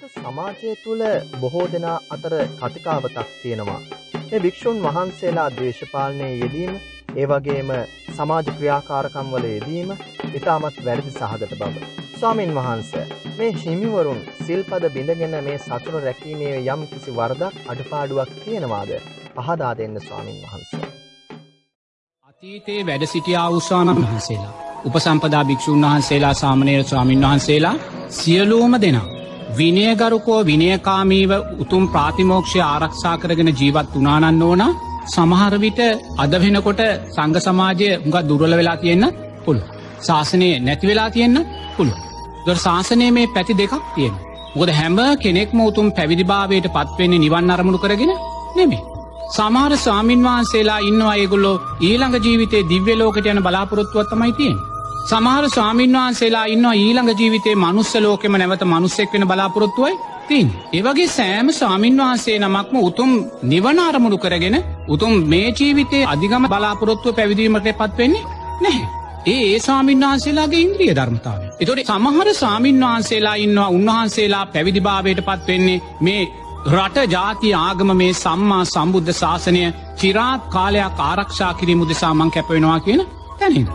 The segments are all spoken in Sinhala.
අද සමාජය තුළ බොහෝ දෙනා අතර කතිකාවතක් තියෙනවා. මේ භික්‍ෂූන් වහන්සේලා දේශපාලනය යෙදීම ඒ වගේම සමාජ ක්‍රියාකාරකම් වල යෙදීම ඉතාමත් වැරදි සහගත බව. ස්වාමින් වහන්ස මේ හිමිවරුන් සිල්පද බිඳගෙන මේ සතුර රැකීමේ යම් කිසි වරදක් අඩපාඩුවක් තියෙනවාද පහදා දෙන්න ස්වාමින් වහන්ස. අතීතයේ වැඩ සිටියා උස්වාමන් වහන්සේලා. උපසම්පදා භික්‍ෂූන් වහන්සේලා සාමනයට ස්වාමින් වහන්සේලා සියලූම දෙනා. විනයගරුකෝ විනයකාමීව උතුම් ප්‍රාතිමෝක්ෂය ආරක්ෂා කරගෙන ජීවත් වනානන්න ඕන සමහරවිට අද වෙනකොට සංග සමාජය උඟත් දුරල වෙලා තියෙන්න්න පුළු. ශාසනය නැති වෙලා තියෙන්න්න පුළු. දොර ශාසනය මේ පැති දෙකක් තියෙන. මොකද හැම කෙනෙක්ම උතුම් පැවිදිභාවයට පත්වෙන්නේ නිවන් අරමුණු කරගෙන නෙමේ. සමාර ස්වාමින් වහන්සේලා ඉන්නවා ඒගොල්ලෝ ඊළඟ ජීවිතේ දිව්‍ය ලෝකට යන බලාපොරොත්තුවත්තමයි තියෙන්. සමහර ස්වාමීන් වහන්සේලා ඉන්න ඊළඟ ජීවිතේ මනුස්ස ලෝකෙම නැවත මනුස්සෙක් වෙන බලාපොරොත්තුවයි තින්. ඒවගේ සෑම ස්වාමීන් වහන්සේ නමක්ම උතුම් නිවනාරමුණු කරගෙන උතුම් මේ ජීවිතේ අධිගම බලාපොරොත්තුව පැවිදීමට පත්වෙන්නේ නැහැ. ඒ ඒ ස්වාමීන් වහන්සේලාගේ ඉන්ද්‍රිය ධර්මතාව. එතොට සමහර ස්වාමීන් වහන්සේලා ඉන්නවා උන්වහන්සේලා පැවිදිභාවයට පත්වෙන්නේ මේ රට ජාති ආගම මේ සම්මා සම්බුද්ධ ශාසනය චිරාත් කාලයක් ආරක්ෂා කිරීම උදෙසාමං කැපවෙනවා කියන තැනින්.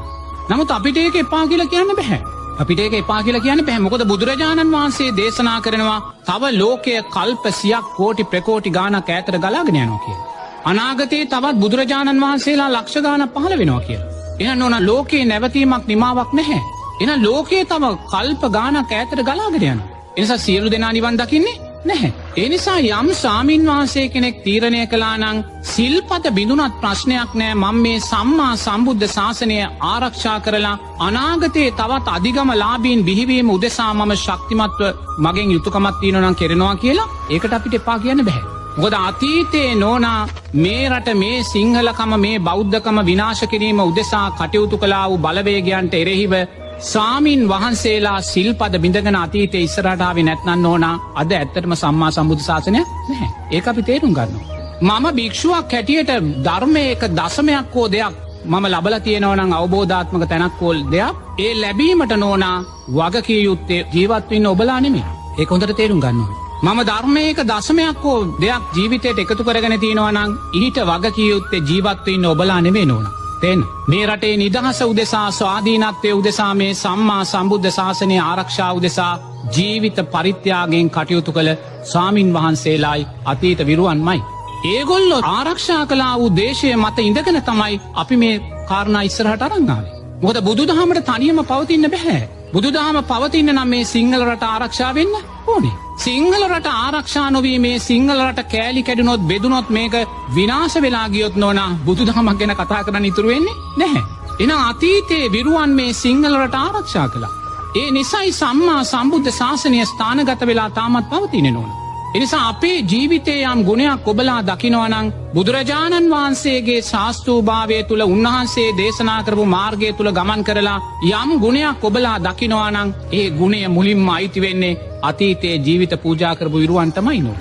නමුත් අපිට ඒක එපා කියලා කියන්න බැහැ. අපිට ඒක එපා කියලා කියන්න පැහමොකද බුදුරජාණන් වහන්සේ දේශනා කරනවා තව ලෝකය කල්ප සියක් කෝටි ප්‍රකෝටි ගානක් ඇතර ගලාගෙන යනවා කිය. අනාගතයේ තවත් බුදුරජාණන් වහන්සේලා ලක්ෂ ගාන පහළ වෙනවා කිය. එහන් ඕන ලෝකයේ නැවතීමක් නිමාවක් නැහැ. එන ලෝකයේ තම කල්ප ගානක් ඇතර ගලාගෙනයන. එනිසා සියලු දෙනා නිවන් දකින්නේ නැහැ. එනිසා යම් සාමීන් වහන්සේ කෙනෙක් තීරණය කලානං සිල්පත බිඳුනත් ප්‍රශ්නයක් නෑ මං මේ සම්මා සම්බුද්ධ ශාසනය ආරක්ෂා කරලා අනාගතයේ තවත් අධිගම ලාබීන් බිහිවීම උදෙසා මම ශක්තිමත්ව මගෙන් යුතුකමත් තියනනම් කෙරෙනවා කියලා ඒකට අපිට එපා කියන්න බැහැ. ගොද අතීතයේ නෝනා මේ රට මේ සිංහලකම මේ බෞද්ධකම විනාශ කිරීම උදෙසා කටයුතු කලා වූ බලවේගයන්ට එරෙහිව සාමීන් වහන්සේලා සිල්පද බිඳගෙන අතීතය ඉස්සරටාව නැත්නන්න ඕන අද ඇත්තටම සම්මා සම්බුධ ශාසනය නැහැ ඒ අපි තේරුම් ගන්න. මම භික්ෂුවක් හැටියට ධර්මය එක දසමයක් හෝ දෙයක් මම ලබල තියෙනවනං අවබෝධාත්මක තැනක්කෝල් දෙයක් ඒ ලැබීමට නෝනා වගකිය යුත්තේ ජීවත්වන්න ඔබලා නෙමේ ඒ හොඳට තේරුම් ගන්නවා. මම ධර්මයක දසමයක් හෝ දෙයක් ජීවිතයට එකතු කරගෙන තියෙනවනං ඊට වගකියයුත්තේ ජීවත්වන්න ඔබලා නෙමේ නෝනා. තෙන් මේ රටේ නිදහස උදෙසා ස්වාධීනත්වය උදෙසා මේ සම්මා සම්බුද්ධ ශාසනය ආරක්ෂා උදෙසා ජීවිත පරිත්‍යාගෙන් කටයුතු කළ ස්වාමින් වහන්සේලායි අතීත විරුවන්මයි. ඒගොල්ලො ආරක්ෂා කලා වූ දේශය මත ඉඳගෙන තමයි අපි මේ කාරණා ඉස්සරහට අරංගාවේ. මොද බුදු දහමට තනියම පවතින්න බැහැ. බුදුදහම පවතින්න නම් මේ සිංහල රට ආරක්ෂා වෙන්න ඕනේ. සිංහල රට ආරක්ෂා නොවී මේ සිංහල රට කෑලි කැඩුනොත් බෙදුනොත් මේක විනාශ වෙලා ගියොත් නොන බුදු දහමක් ගැන කතා කරන්න ඉතුරුවෙන්නේ නැහැ. එන අතීතයේ විරුවන් මේ සිංහල රට ආරක්ෂා කලා. ඒ නිසයි සම්මා සම්බුද්ධ ශාසනය ස්ථානගත වෙලා තාමත් පවතින නොන. එනිසා අපේ ජීවිතය යම් ගුණයක් ඔබලා දකිනවනං බුදුරජාණන් වහන්සේගේ ශාස්තූභාවය තුළ උන්වහන්සේ දේශනා කරපු මාර්ගය තුළ ගමන් කරලා යම් ගුණයක් ඔබලා දකිනවානං ඒ ගුණය මුලින්ම අයිති වෙන්නේ අතීතයේ ජීවිත පූජාකරපු විරුවන්ටමයි නෝ.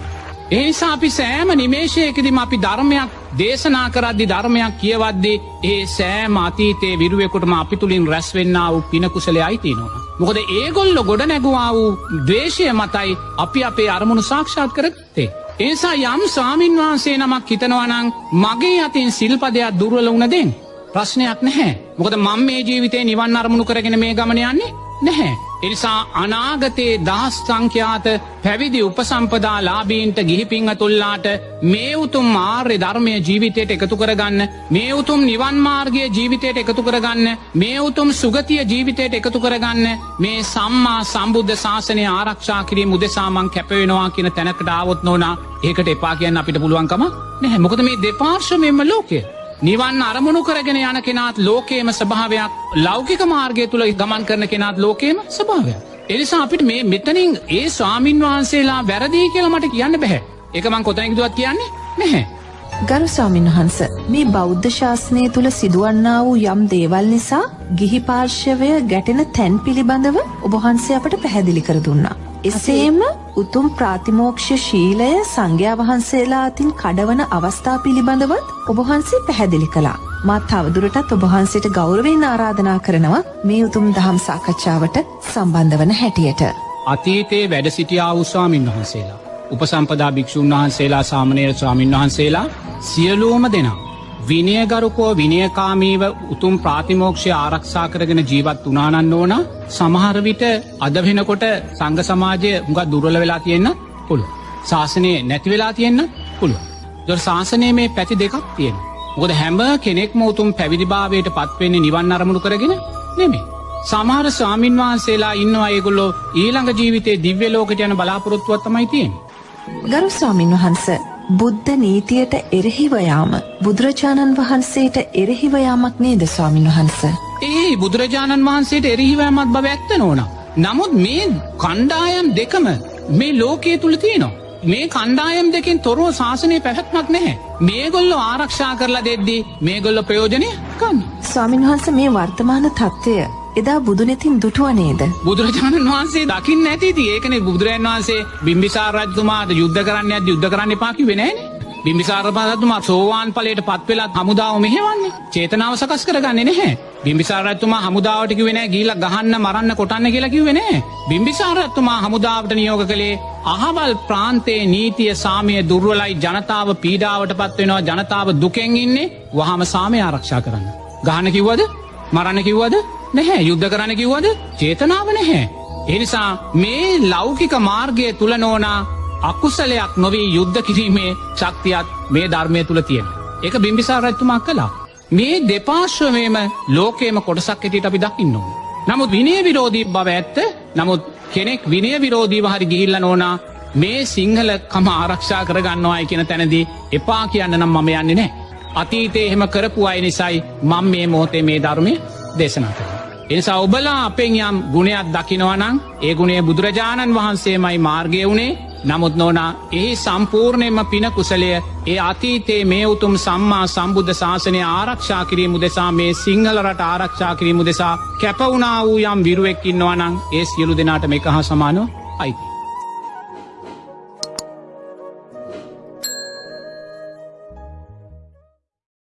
ඒසා අපි සෑම නිමේශයකදිම අපි ධර්මයක් දේශනා කරද්දි ධර්මයක් කියවද්දේ ඒ සෑම අතීතයේ විරුවෙකුටම අපි තුළින් රැස්වෙන්න වූ පිනකුසල අයිතිනවා. මොකද ඒගොල්ලො ගොඩ නැගවා වූ දේශය මතයි අපි අපේ අරමුණු සාක්ෂාත් කරත්තේ. ඒසා යම් ස්වාමීන් වහන්සේ නමක් හිතනවනං මගේ අතින් සිල්පදයක් දුර්වල වුණදෙන්. ප්‍රශ්නයක් නැහැ. මොකද මං මේ ජීවිතේ නිවන් අරමුණු කරගෙන මේ ගමන යන්නේ නැහැ. එනිසා අනාගතයේ දහස් සංඛ්‍යාත පැවිදි උපසම්පදා ලාබීන්ට ගිහිපිංහ තුල්ලාට මේ උතුම් ආර්ය ධර්මය ජීවිතයට එකතු කරගන්න මේ උතුම් නිවන්මාර්ගය ජීවිතයට එකතු කරගන්න මේ උතුම් සුගතිය ජීවිතයට එකතු කරගන්න මේ සම්මා සම්බුද්ධ ශාසනය ආරක්ෂා කිරීම උදෙසාමං කැපවෙනවා කියන තැනකට ආවොත් නොනා ඒකට එපා කියන්න අපිට පුළුවන්කම නැහැ මොකද මේ දෙපාර්ශමෙන්ම ලෝකය. නිවන් අරමුණු කරගෙන යන කෙනාත් ලෝකේම ස්භාවයක් ලෞකික මාර්ගය තුළ ගමන් කරන කෙනාත් ලෝකේම ස්භාවයක්. එනිසා අපිට මේ මෙතනින් ඒ ස්වාමීන් වහන්සේලා වැරදිී කියල මට කියන්න බැහැ එකමං කොතැනිදුවත් කියන්නේ නැහැ. ගරු ස්වාමින් වහන්ස මේ බෞද්ධ ශාසනය තුළ සිදුවන්නා වූ යම් දේවල් නිසා ගිහි පාර්ශවය ගැටෙන තැන් පිළිබඳව ඔබහන්සේ අපට පැහැදිලි කර දුන්නා. එසේම උතුම් ප්‍රාතිමෝක්ෂ ශීලය සංඝයා වහන්සේලා අතින් කඩවන අවස්ථා පිළිබඳවත් ඔබහන්සේ පැහැදිලි කළා. මාත් තවදුරටත් ඔබහන්සේට ගෞරවයෙන් ආරාධනා කරනවා මේ උතුම් දහම් සාකච්ඡාවට සම්බන්ධ වන හැටියට. අතීතයේ වැඩ සිටියා වූ ස්වාමින් වහන්සේලා. උපසම්පදා භික්‍ෂූන් වහන්සේලා සාමනයට ස්වාමින් වහන්සේලා සියලූම දෙනා. විනයගරුකෝ විනයකාමීව උතුම් ප්‍රාතිමෝක්ෂය ආරක්ෂා කරගෙන ජීවත් උනානන්න ඕන සමහරවිට අද වෙනකොට සංග සමාජය හුඟ දුරල වෙලා තියෙන්න්න පුළුව. ශාසනය නැති වෙලා තියෙන්න්න පුළුව. දොර ශාසනය මේ පැති දෙකක් තියෙන. ගොද හැම කෙනෙක්ම උතුම් පැවිදිභාවයට පත්වෙන්නේ නිවන් අරමුණු කරගෙන නෙමේ. සමහර ස්වාමින් වහන්සේලා ඉන්න අයගොල්ලෝ ඊළඟ ජීවිතේ දිව්‍ය ලෝකට යන බලාපොරොත්තුවත්තමයි තියෙන්. ගරු ස්වාමින් වහන්ස බුද්ධ නීතියට එරෙහිවයාම බුදුරජාණන් වහන්සේට එරෙහිවයාමක් නේද ස්වාමින් වහන්ස. ඒ බුදුරජාණන් වහන්සේට එරහිවෑමත් බව ඇත්ත නොන. නමුත් මේ කණ්ඩායම් දෙකම මේ ලෝකයේ තුළ තියනවා. මේ කණ්ඩායම් දෙකින් තොරුව ශාසනය පැහැත්මක් නැහැ. මේගොල්ලො ආරක්ෂා කරලා දෙද්දී මේගොල්ල ප්‍රයෝජනය කන්න. ස්වාමින් වහන්ස මේ වර්තමාන තත්ත්වය එදා බුදුනෙතින් දුටුව නේද. බුදුරජාණන් වහන්සේ දකින්න ඇතිති ඒකන බුදුරන් වහන්සේ බිම්බිසාරජතුමාට යුද්ධ කරන්න ඇද යුද්ධ කරන්න පාකි වෙනෑන. බිම්බිසාර පදතුමා සෝවාන් පලට පත්වෙලත් හමුදාව මෙහෙවන්නේ චේතනාව සකස් කරගන්නේ නැහැ. බිම්බිසාරත්තුමා හමුදාවටක වෙන ගීල ගහන්න මරන්න කොටන්න කියලකිව වෙන. බිම්බිසාරත්තුමා හමුදාවට නියෝග කළේ අහවල් ප්‍රාන්තේ නීතිය සාමය දුර්වලයි ජනතාව පීඩාවට පත්වෙනවා ජනතාව දුකෙන් ඉන්නේ වහම සාමය ආරක්ෂා කරන්න. ගාන කිව්වද මරන්න කිව්වද නැහැ යුද්ධ කරන්න කිව්වද චේතනාව නැහැ. එනිසා මේ ලෞකික මාර්ගය තුළ නෝනා අකුසලයක් නොවී යුද්ධ කිරීමේ ශක්තියත් මේ ධර්මය තුළ තියෙන. එක බිම්බිසා රැත්තුමක් කලා. මේ දෙපාශ්වමේම ලෝකේම කොටසක් ඇටියට අපි දකින්න ඕන. නමුත් විනය විරෝධී බව ඇත්ත නමුත් කෙනෙක් විනය විරෝධීව හරි ගිහිල්ල නෝනා මේ සිංහල කම ආරක්ෂා කරගන්නවායි කියෙන තැනදී එපා කියන්න නම් මම යන්නේ නෑ. අතීතේ එහෙම කරපු අය නිසයි මං මේ මොහොතේ මේ ධර්මය දේශනා කර. එනිසා ඔබලා අපෙන් යම් ගුණයක් දකිනවනං ඒ ගුණේ බුදුරජාණන් වහන්සේමයි මාර්ගය වුණේ නමුත් නොනා එහි සම්පූර්ණයම පින කුසලය ඒ අතීතේ මේ උතුම් සම්මා සම්බුද්ධ ශාසනය ආරක්ෂා කිරීම දෙසා මේ සිංහල රට ආරක්ෂා කිරීම දෙසා කැපවුනා වූ යම් විරුවෙක්කින්නවනං ඒ සියලු දෙනාට මේ හා සමානෝ අයිති.